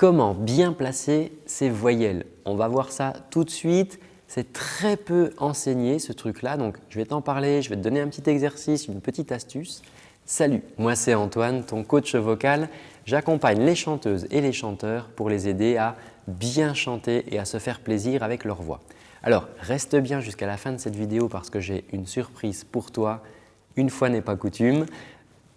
Comment bien placer ces voyelles On va voir ça tout de suite. C'est très peu enseigné ce truc-là, donc je vais t'en parler, je vais te donner un petit exercice, une petite astuce. Salut, moi c'est Antoine, ton coach vocal. J'accompagne les chanteuses et les chanteurs pour les aider à bien chanter et à se faire plaisir avec leur voix. Alors, reste bien jusqu'à la fin de cette vidéo parce que j'ai une surprise pour toi. Une fois n'est pas coutume.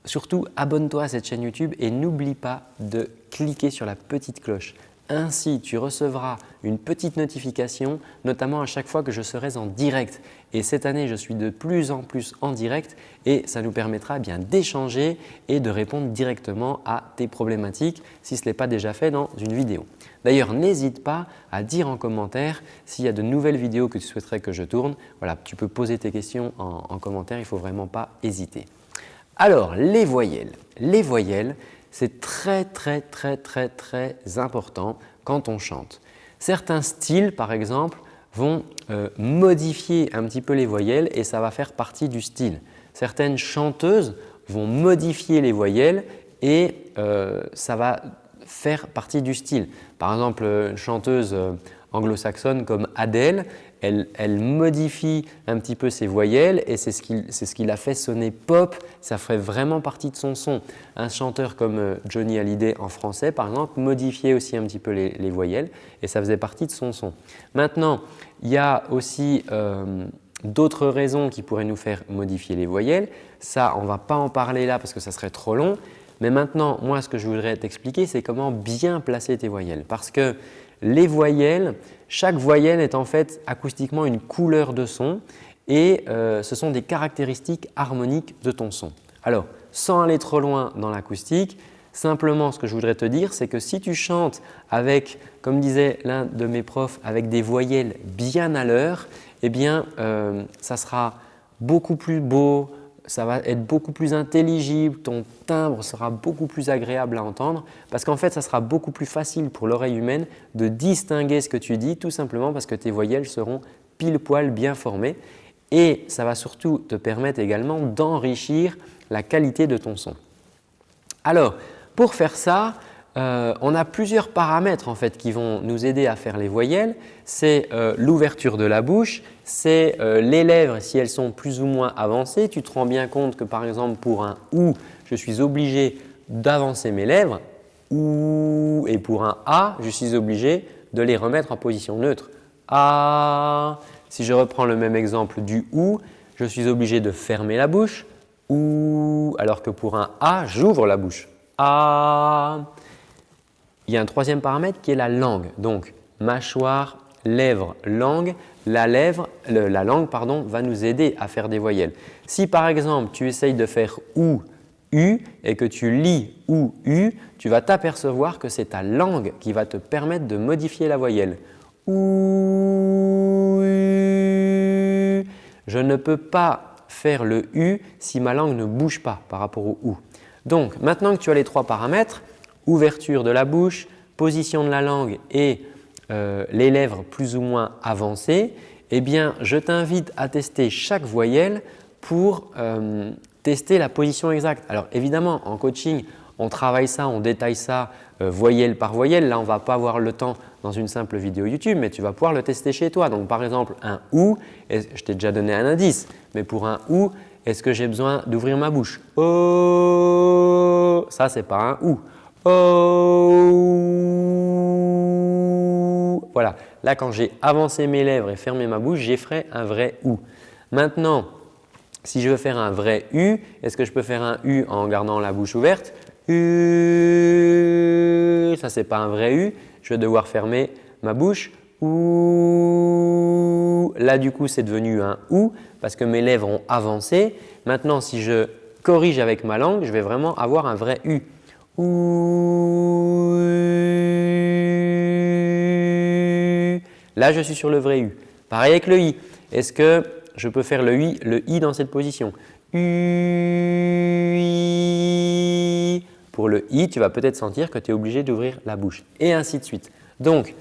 Surtout, abonne-toi à cette chaîne YouTube et n'oublie pas de cliquer sur la petite cloche. Ainsi, tu recevras une petite notification, notamment à chaque fois que je serai en direct. Et cette année, je suis de plus en plus en direct et ça nous permettra bien d'échanger et de répondre directement à tes problématiques si ce n'est pas déjà fait dans une vidéo. D'ailleurs, n'hésite pas à dire en commentaire s'il y a de nouvelles vidéos que tu souhaiterais que je tourne. Voilà, tu peux poser tes questions en, en commentaire, il ne faut vraiment pas hésiter. Alors, les voyelles. Les voyelles, c'est très très très très très important quand on chante. Certains styles par exemple vont euh, modifier un petit peu les voyelles et ça va faire partie du style. Certaines chanteuses vont modifier les voyelles et euh, ça va faire partie du style. Par exemple, une chanteuse euh, anglo-saxonne comme Adele, elle, modifie un petit peu ses voyelles et c'est ce qui, ce l'a fait sonner pop, ça ferait vraiment partie de son son. Un chanteur comme euh, Johnny Hallyday en français par exemple modifiait aussi un petit peu les, voyelles et ça faisait partie de son son. Maintenant, il y a aussi euh, d'autres raisons qui pourraient nous faire modifier les voyelles. Ça, on ne va pas en parler là parce que ça serait trop long. Mais maintenant, moi, ce que je voudrais t'expliquer, c'est comment bien placer tes voyelles. Parce que les voyelles, chaque voyelle est en fait acoustiquement une couleur de son et euh, ce sont des caractéristiques harmoniques de ton son. Alors, sans aller trop loin dans l'acoustique, simplement ce que je voudrais te dire, c'est que si tu chantes avec, comme disait l'un de mes profs, avec des voyelles bien à l'heure, eh bien, euh, ça sera beaucoup plus beau, ça va être beaucoup plus intelligible, ton timbre sera beaucoup plus agréable à entendre parce qu'en fait, ça sera beaucoup plus facile pour l'oreille humaine de distinguer ce que tu dis tout simplement parce que tes voyelles seront pile poil bien formées et ça va surtout te permettre également d'enrichir la qualité de ton son. Alors, pour faire ça, euh, on a plusieurs paramètres en fait qui vont nous aider à faire les voyelles. C'est euh, l'ouverture de la bouche, c'est euh, les lèvres si elles sont plus ou moins avancées. Tu te rends bien compte que par exemple pour un OU, je suis obligé d'avancer mes lèvres OU et pour un A, je suis obligé de les remettre en position neutre. A. Si je reprends le même exemple du OU, je suis obligé de fermer la bouche OU alors que pour un A, j'ouvre la bouche. A. Il y a un troisième paramètre qui est la langue. Donc, mâchoire, lèvres, langue. La, lèvre, la langue pardon, va nous aider à faire des voyelles. Si par exemple, tu essayes de faire OU, U et que tu lis OU, U, tu vas t'apercevoir que c'est ta langue qui va te permettre de modifier la voyelle. OU. Je ne peux pas faire le U si ma langue ne bouge pas par rapport au OU. Donc, maintenant que tu as les trois paramètres, ouverture de la bouche, position de la langue et euh, les lèvres plus ou moins avancées, eh bien, je t'invite à tester chaque voyelle pour euh, tester la position exacte. Alors évidemment, en coaching, on travaille ça, on détaille ça euh, voyelle par voyelle. Là, on ne va pas avoir le temps dans une simple vidéo YouTube, mais tu vas pouvoir le tester chez toi. Donc par exemple, un OU, je t'ai déjà donné un indice, mais pour un OU, est-ce que j'ai besoin d'ouvrir ma bouche? Oh Ça, ce n'est pas un OU. Oh Voilà, là quand j'ai avancé mes lèvres et fermé ma bouche, j'ai fait un vrai OU. Maintenant, si je veux faire un vrai U, est-ce que je peux faire un U en gardant la bouche ouverte? U, ça c'est pas un vrai U, je vais devoir fermer ma bouche. OU, là du coup c'est devenu un OU parce que mes lèvres ont avancé. Maintenant si je corrige avec ma langue, je vais vraiment avoir un vrai U. Là, je suis sur le vrai U. Pareil avec le I. Est-ce que je peux faire le I, le I dans cette position? Pour le I, tu vas peut-être sentir que tu es obligé d'ouvrir la bouche et ainsi de suite. Donc,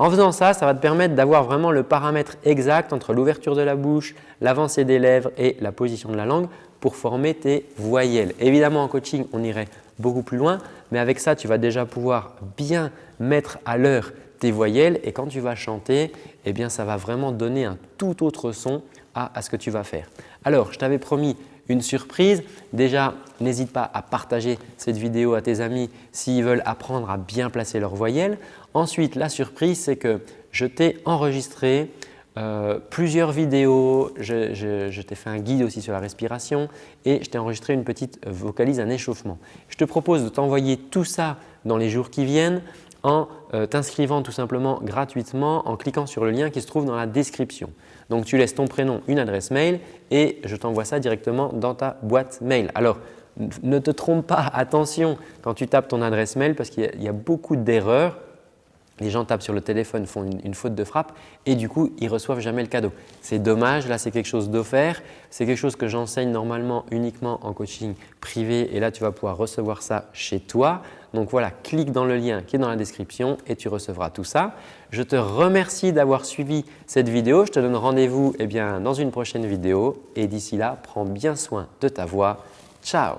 en faisant ça, ça va te permettre d'avoir vraiment le paramètre exact entre l'ouverture de la bouche, l'avancée des lèvres et la position de la langue pour former tes voyelles. Évidemment, en coaching, on irait beaucoup plus loin. Mais avec ça, tu vas déjà pouvoir bien mettre à l'heure tes voyelles et quand tu vas chanter, eh bien, ça va vraiment donner un tout autre son à, à ce que tu vas faire. Alors, je t'avais promis une surprise. Déjà, n'hésite pas à partager cette vidéo à tes amis s'ils veulent apprendre à bien placer leurs voyelles. Ensuite, la surprise, c'est que je t'ai enregistré euh, plusieurs vidéos, je, t'ai fait un guide aussi sur la respiration et je t'ai enregistré une petite vocalise, un échauffement. Je te propose de t'envoyer tout ça dans les jours qui viennent en euh, t'inscrivant tout simplement gratuitement en cliquant sur le lien qui se trouve dans la description. Donc, tu laisses ton prénom, une adresse mail et je t'envoie ça directement dans ta boîte mail. Alors, ne te trompe pas, attention quand tu tapes ton adresse mail parce qu'il y, a beaucoup d'erreurs les gens tapent sur le téléphone, font une, faute de frappe et du coup, ils ne reçoivent jamais le cadeau. C'est dommage, là c'est quelque chose d'offert, c'est quelque chose que j'enseigne normalement uniquement en coaching privé et là tu vas pouvoir recevoir ça chez toi. Donc voilà, clique dans le lien qui est dans la description et tu recevras tout ça. Je te remercie d'avoir suivi cette vidéo. Je te donne rendez-vous eh dans une prochaine vidéo et d'ici là, prends bien soin de ta voix. Ciao